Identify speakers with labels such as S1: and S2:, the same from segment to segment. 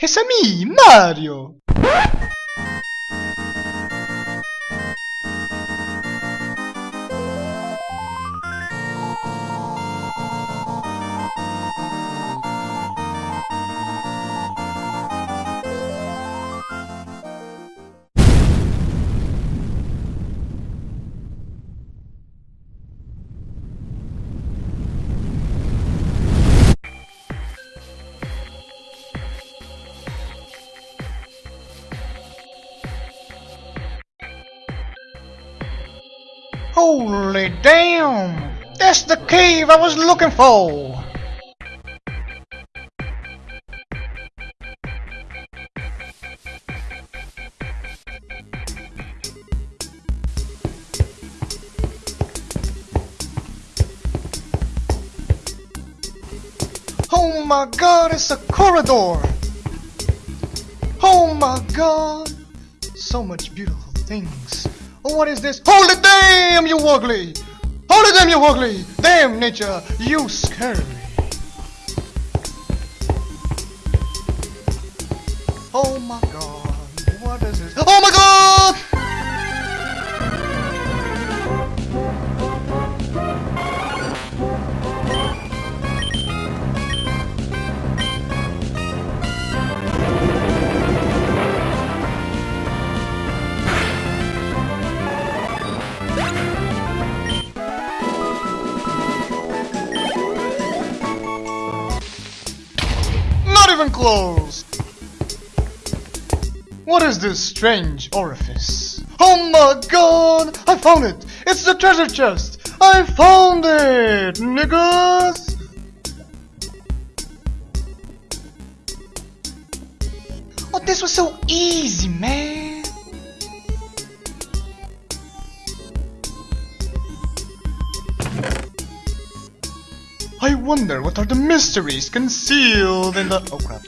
S1: It's a me, Mario! Holy damn! That's the cave I was looking for! Oh my god, it's a corridor! Oh my god! So much beautiful things. What is this? Holy damn, you ugly! Holy damn, you ugly! Damn, nature, you scare me. Oh my god, what is this? Oh my god! Close! What is this strange orifice? Oh my god! I found it! It's the treasure chest! I found it! Niggas! Oh, this was so easy, man! I wonder what are the mysteries concealed in the. Oh crap.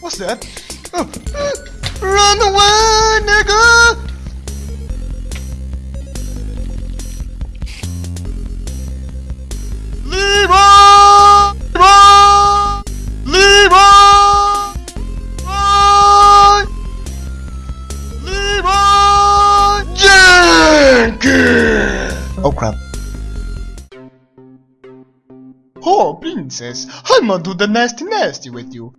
S1: What's that? Oh. Run away, nigga! Oh crap. Oh, princess, I'ma do the nasty nasty with you.